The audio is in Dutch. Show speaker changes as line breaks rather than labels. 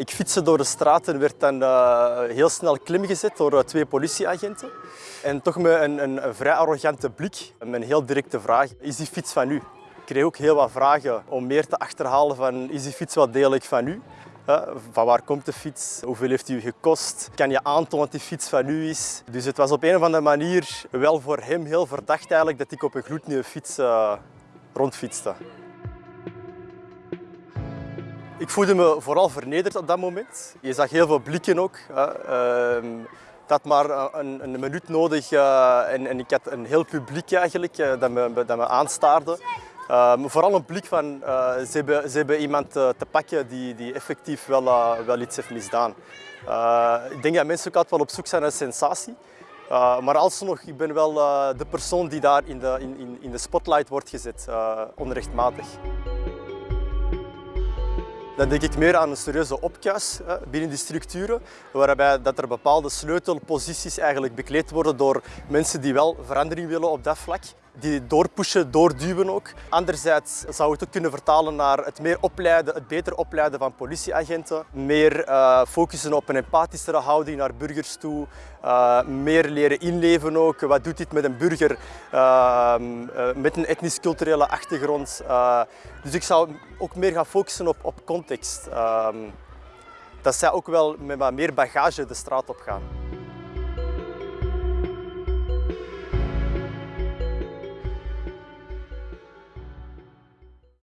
Ik fietste door de straat en werd dan uh, heel snel klim gezet door uh, twee politieagenten. En toch met een, een, vrij arrogante blik en een heel directe vraag. Is die fiets van u? Ik kreeg ook heel wat vragen om meer te achterhalen van is die fiets wel degelijk van u? Van waar komt de fiets? Hoeveel heeft u gekost? Kan je aantonen dat die fiets van u is? Dus het was op een of andere manier wel voor hem heel verdacht eigenlijk dat ik op een gloednieuwe fiets rondfietste. Ik voelde me vooral vernederd op dat moment. Je zag heel veel blikken ook. Ik had maar een, een minuut nodig uh, en, ik had een heel publiek eigenlijk uh, dat, me, dat me aanstaarde. Uh, vooral een blik van ze, hebben, ze hebben iemand te pakken die, die effectief wel, wel iets heeft misdaan. ik denk dat mensen ook altijd wel op zoek zijn naar sensatie. maar alsnog, ik ben wel de persoon die daar in de, in, in de spotlight wordt gezet, onrechtmatig. Dan denk ik meer aan een serieuze opkuis binnen die structuren, waarbij dat er bepaalde sleutelposities eigenlijk bekleed worden door mensen die wel verandering willen op dat vlak die doorpushen, doorduwen ook. Anderzijds zou het ook kunnen vertalen naar het meer opleiden, het beter opleiden van politieagenten. Meer uh, focussen op een empathischere houding naar burgers toe. Uh, meer leren inleven ook. Wat doet dit met een burger uh, met een etnisch-culturele achtergrond? dus ik zou ook meer gaan focussen op, op context. Ehm, dat zij ook wel met wat meer bagage de straat op gaan.